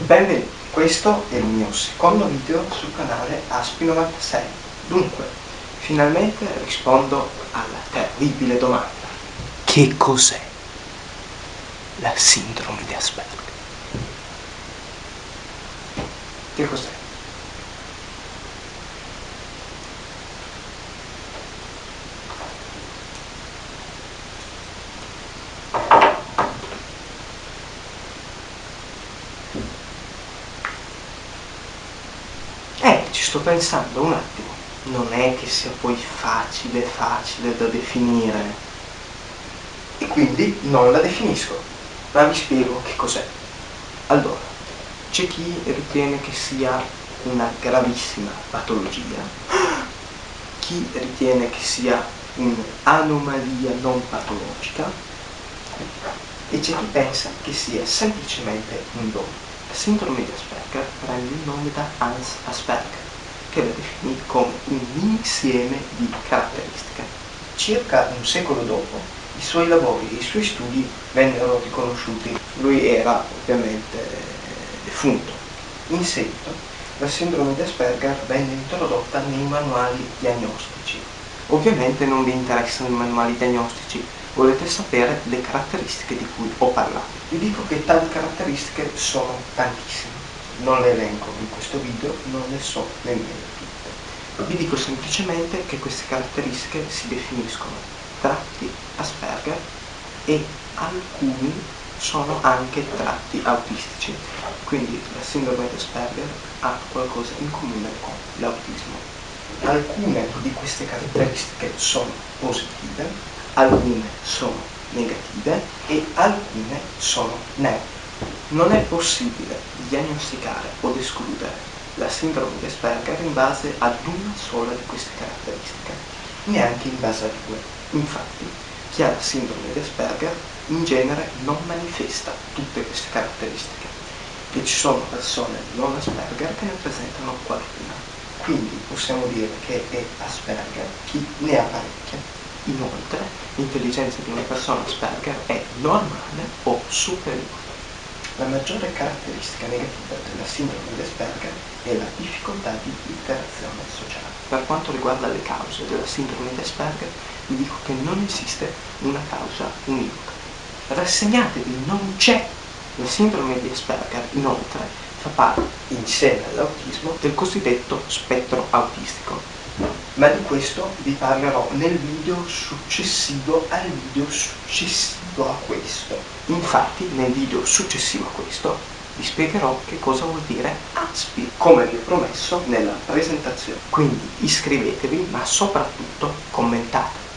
Benvenuti, questo è il mio secondo video sul canale Aspi96. Dunque, finalmente rispondo alla terribile domanda. Che cos'è la sindrome di Asperger? Che cos'è? Eh, ci sto pensando un attimo. Non è che sia poi facile, facile da definire. E quindi non la definisco. Ma vi spiego che cos'è. Allora, c'è chi ritiene che sia una gravissima patologia, chi ritiene che sia un'anomalia non patologica e c'è chi pensa che sia semplicemente un dono. La sindrome di Asperger prende il nome da Hans Asperger, che la definì come un insieme di caratteristiche. Circa un secolo dopo, i suoi lavori e i suoi studi vennero riconosciuti. Lui era ovviamente defunto. In seguito, la sindrome di Asperger venne introdotta nei manuali diagnostici. Ovviamente non vi interessano i manuali diagnostici, volete sapere le caratteristiche di cui ho parlato. Vi dico che tali caratteristiche sono tantissime, non le elenco in questo video, non le so nemmeno tutte. Vi dico semplicemente che queste caratteristiche si definiscono tratti Asperger e alcuni sono anche tratti autistici, quindi la sindrome di Asperger ha qualcosa in comune con l'autismo. Alcune di queste caratteristiche sono positive, alcune sono negative e alcune sono neutre. Non è possibile diagnosticare o escludere la sindrome di Asperger in base ad una sola di queste caratteristiche, neanche in base a due. Infatti, chi ha la sindrome di Asperger in genere non manifesta tutte queste caratteristiche e ci sono persone non Asperger che ne presentano qualcuna. Quindi possiamo dire che è Asperger chi ne ha parecchie Inoltre, l'intelligenza di una persona Asperger è normale o superiore. La maggiore caratteristica negativa della sindrome di Asperger è la difficoltà di interazione sociale. Per quanto riguarda le cause della sindrome di Asperger, vi dico che non esiste una causa univoca. Rassegnatevi, non c'è! La sindrome di Asperger, inoltre, fa parte, insieme all'autismo, del cosiddetto spettro autistico, ma di questo vi parlerò nel video successivo al video successivo a questo. Infatti nel video successivo a questo vi spiegherò che cosa vuol dire ASPI, come vi ho promesso nella presentazione. Quindi iscrivetevi, ma soprattutto commentate.